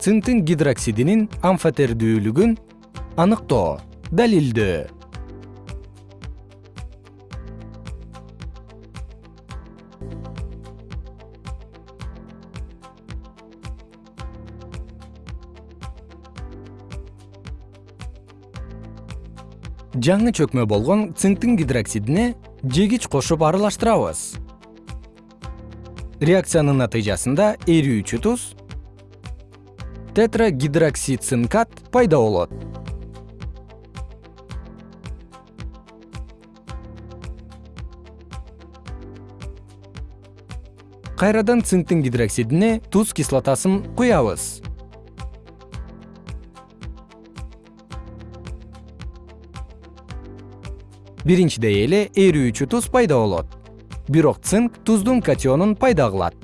цинктин гидроксидинин амфотердүүлүгүн аныктоо далилдөө. Жаңы чөкмө болгон цинктин гидроксидине жегич кошуп аралаштырабыз. Реакциянын натыйжасында эрүүчү туз тетрагидроксицинкат пайда болот. Кайрадан цинктин гидроксидине туз кислотасын куябыз. Биринчидей эле эрүүчү туз пайда болот. Бирок цинк туздун катионун пайда кылат